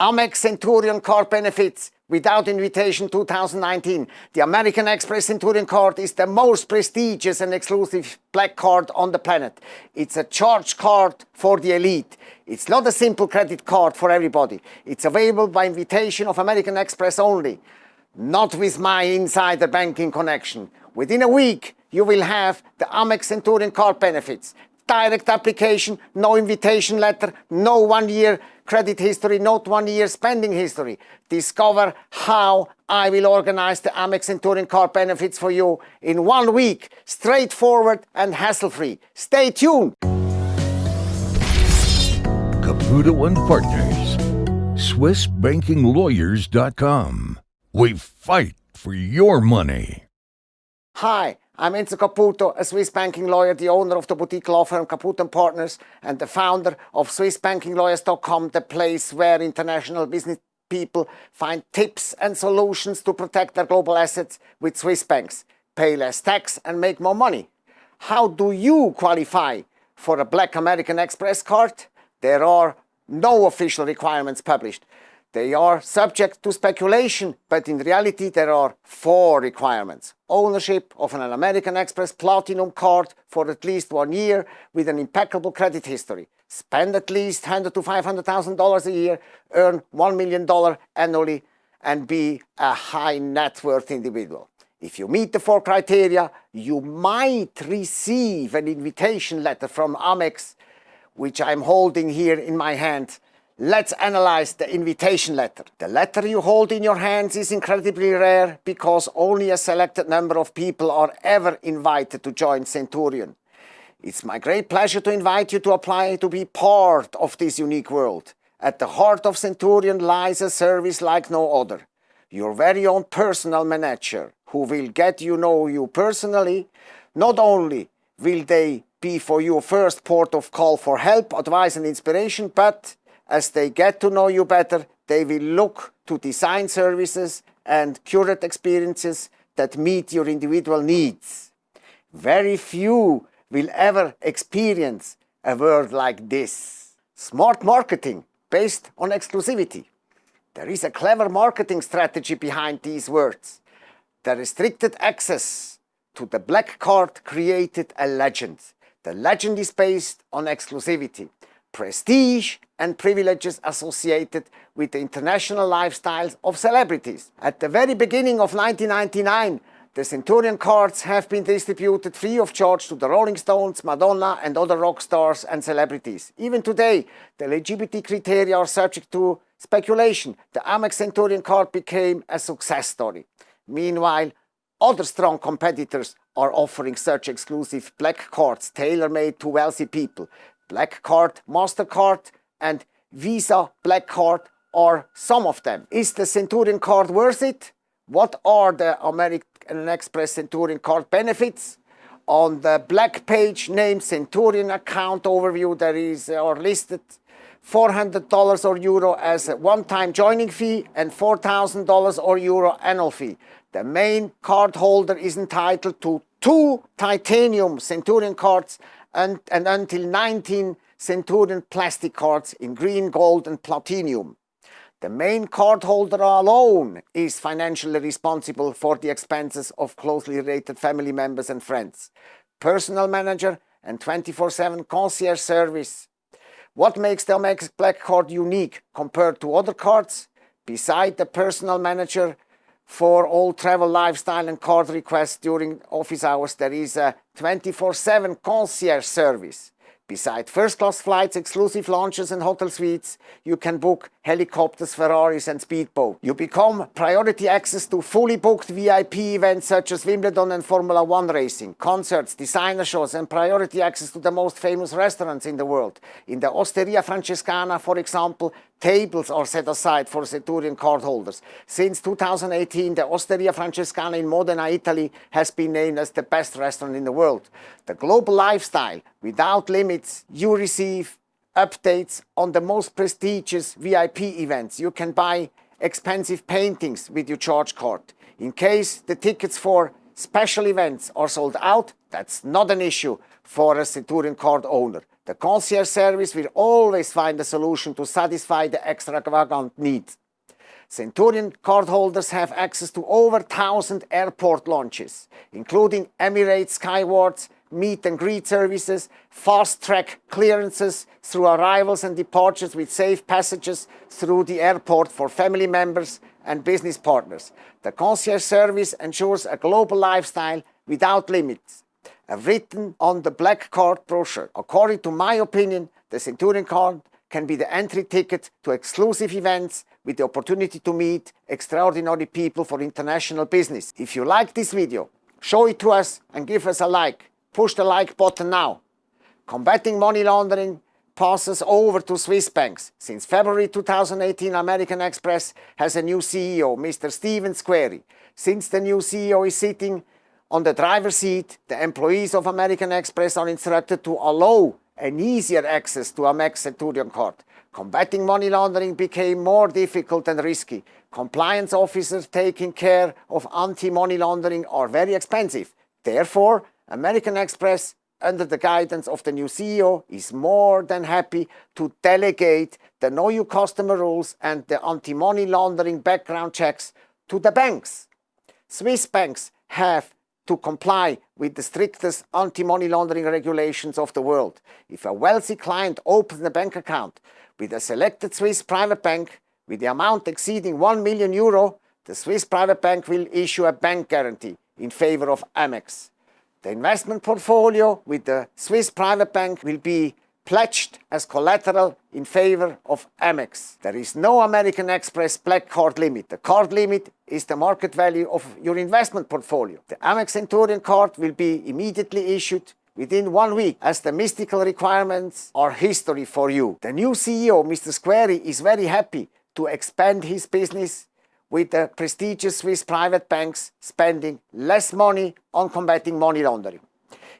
Amex Centurion card benefits without invitation 2019. The American Express Centurion card is the most prestigious and exclusive black card on the planet. It's a charge card for the elite. It's not a simple credit card for everybody. It's available by invitation of American Express only, not with my insider banking connection. Within a week, you will have the Amex Centurion card benefits direct application, no invitation letter, no one year credit history, not one year spending history. Discover how I will organize the Amex Centurion card benefits for you in one week, straightforward and hassle-free. Stay tuned. Caputo and Partners, SwissBankingLawyers.com. We fight for your money. Hi. I'm Enzo Caputo, a Swiss banking lawyer, the owner of the boutique law firm Caputo & Partners and the founder of SwissBankingLawyers.com, the place where international business people find tips and solutions to protect their global assets with Swiss banks, pay less tax and make more money. How do you qualify for a Black American Express card? There are no official requirements published. They are subject to speculation, but in reality there are four requirements. Ownership of an American Express Platinum card for at least one year with an impeccable credit history. Spend at least 100 to $500,000 a year, earn $1 million annually, and be a high net worth individual. If you meet the four criteria, you might receive an invitation letter from Amex, which I'm holding here in my hand Let's analyze the invitation letter. The letter you hold in your hands is incredibly rare because only a selected number of people are ever invited to join Centurion. It's my great pleasure to invite you to apply to be part of this unique world. At the heart of Centurion lies a service like no other. Your very own personal manager who will get you know you personally. Not only will they be for your first port of call for help, advice and inspiration, but as they get to know you better, they will look to design services and curate experiences that meet your individual needs. Very few will ever experience a world like this. Smart marketing based on exclusivity. There is a clever marketing strategy behind these words. The restricted access to the black card created a legend. The legend is based on exclusivity prestige and privileges associated with the international lifestyles of celebrities. At the very beginning of 1999, the Centurion cards have been distributed free of charge to the Rolling Stones, Madonna and other rock stars and celebrities. Even today, the eligibility criteria are subject to speculation. The Amex Centurion card became a success story. Meanwhile, other strong competitors are offering such exclusive black cards tailor-made to wealthy people. Black Card, MasterCard and Visa Black Card are some of them. Is the Centurion card worth it? What are the American Express Centurion card benefits? On the black page named Centurion account overview there is uh, or listed $400 or euro as a one-time joining fee and $4,000 or euro annual fee. The main card holder is entitled to two titanium Centurion cards and, and until 19 Centurion plastic cards in green, gold and platinum. The main cardholder alone is financially responsible for the expenses of closely related family members and friends, personal manager and 24-7 concierge service. What makes the Amex Black Card unique compared to other cards? Beside the personal manager for all travel, lifestyle and card requests during office hours, there is a 24-7 concierge service. Besides first-class flights, exclusive lounges and hotel suites, you can book helicopters, Ferraris and speedboats. You become priority access to fully booked VIP events such as Wimbledon and Formula One racing, concerts, designer shows and priority access to the most famous restaurants in the world. In the Osteria Francescana, for example, tables are set aside for Centurion cardholders. Since 2018, the Osteria Francescana in Modena, Italy has been named as the best restaurant in the world. The global lifestyle, without limits, you receive updates on the most prestigious VIP events. You can buy expensive paintings with your charge card. In case the tickets for special events are sold out, that's not an issue for a Centurion card owner. The concierge service will always find a solution to satisfy the extravagant needs. Centurion cardholders have access to over 1,000 airport launches, including Emirates Skywards, meet and greet services, fast-track clearances through arrivals and departures with safe passages through the airport for family members and business partners. The concierge service ensures a global lifestyle without limits. Written on the black card brochure. According to my opinion, the Centurion card can be the entry ticket to exclusive events with the opportunity to meet extraordinary people for international business. If you like this video, show it to us and give us a like. Push the like button now. Combating money laundering passes over to Swiss banks. Since February 2018, American Express has a new CEO, Mr. Stephen Squeri. Since the new CEO is sitting on the driver's seat, the employees of American Express are instructed to allow an easier access to Amex Centurion card. Combating money laundering became more difficult and risky. Compliance officers taking care of anti-money laundering are very expensive. Therefore, American Express, under the guidance of the new CEO, is more than happy to delegate the Know Your Customer rules and the anti-money laundering background checks to the banks. Swiss banks have to comply with the strictest anti-money laundering regulations of the world. If a wealthy client opens a bank account with a selected Swiss private bank with the amount exceeding 1 million euro, the Swiss private bank will issue a bank guarantee in favor of Amex. The investment portfolio with the Swiss private bank will be pledged as collateral in favor of Amex. There is no American Express black card limit. The card limit is the market value of your investment portfolio. The Amex Centurion card will be immediately issued within one week as the mystical requirements are history for you. The new CEO, Mr. Squeri, is very happy to expand his business with the prestigious Swiss private banks spending less money on combating money laundering.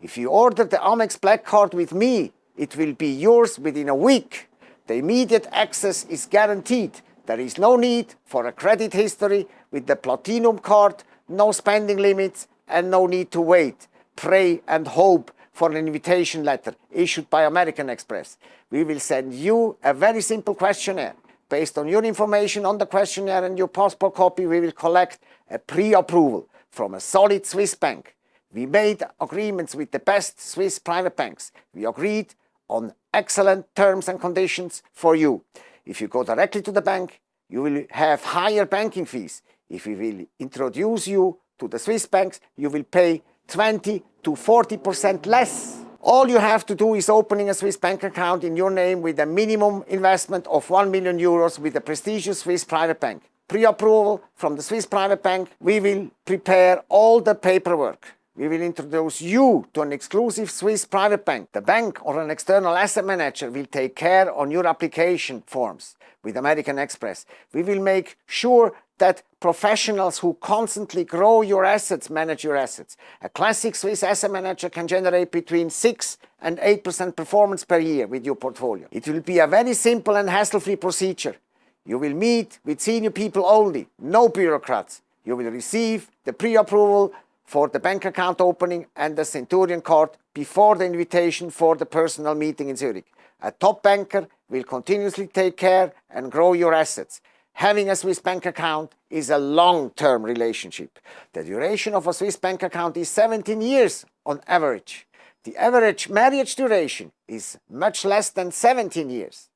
If you order the Amex Black Card with me, it will be yours within a week. The immediate access is guaranteed. There is no need for a credit history with the Platinum card, no spending limits and no need to wait, pray and hope for an invitation letter issued by American Express. We will send you a very simple questionnaire. Based on your information on the questionnaire and your passport copy, we will collect a pre-approval from a solid Swiss bank. We made agreements with the best Swiss private banks. We agreed on excellent terms and conditions for you. If you go directly to the bank, you will have higher banking fees. If we will introduce you to the Swiss banks, you will pay 20 to 40% less. All you have to do is opening a Swiss bank account in your name with a minimum investment of 1 million euros with a prestigious Swiss private bank. Pre-approval from the Swiss private bank, we will prepare all the paperwork we will introduce you to an exclusive Swiss private bank. The bank or an external asset manager will take care on your application forms with American Express. We will make sure that professionals who constantly grow your assets manage your assets. A classic Swiss asset manager can generate between 6 and 8% performance per year with your portfolio. It will be a very simple and hassle-free procedure. You will meet with senior people only, no bureaucrats. You will receive the pre-approval for the bank account opening and the Centurion card before the invitation for the personal meeting in Zurich. A top banker will continuously take care and grow your assets. Having a Swiss bank account is a long-term relationship. The duration of a Swiss bank account is 17 years on average. The average marriage duration is much less than 17 years.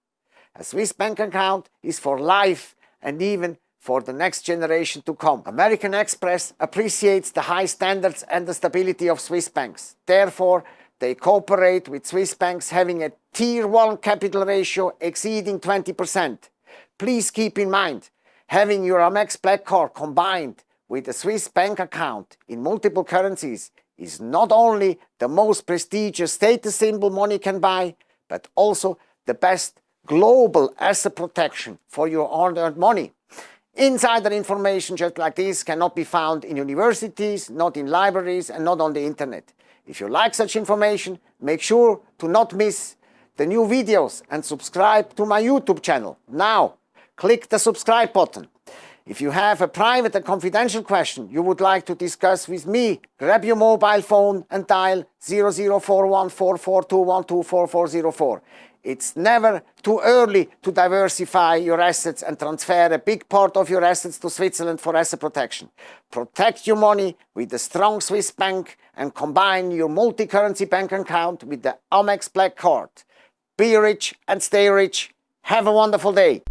A Swiss bank account is for life and even for the next generation to come. American Express appreciates the high standards and the stability of Swiss banks. Therefore, they cooperate with Swiss banks having a Tier 1 capital ratio exceeding 20%. Please keep in mind, having your Amex Black Card combined with a Swiss bank account in multiple currencies is not only the most prestigious status symbol money can buy, but also the best global asset protection for your hard-earned money. Insider information just like this cannot be found in universities, not in libraries and not on the internet. If you like such information, make sure to not miss the new videos and subscribe to my YouTube channel. Now, click the subscribe button. If you have a private and confidential question you would like to discuss with me, grab your mobile phone and dial 00414421244404. It's never too early to diversify your assets and transfer a big part of your assets to Switzerland for asset protection. Protect your money with a strong Swiss bank and combine your multi-currency bank account with the Amex Black Card. Be rich and stay rich. Have a wonderful day.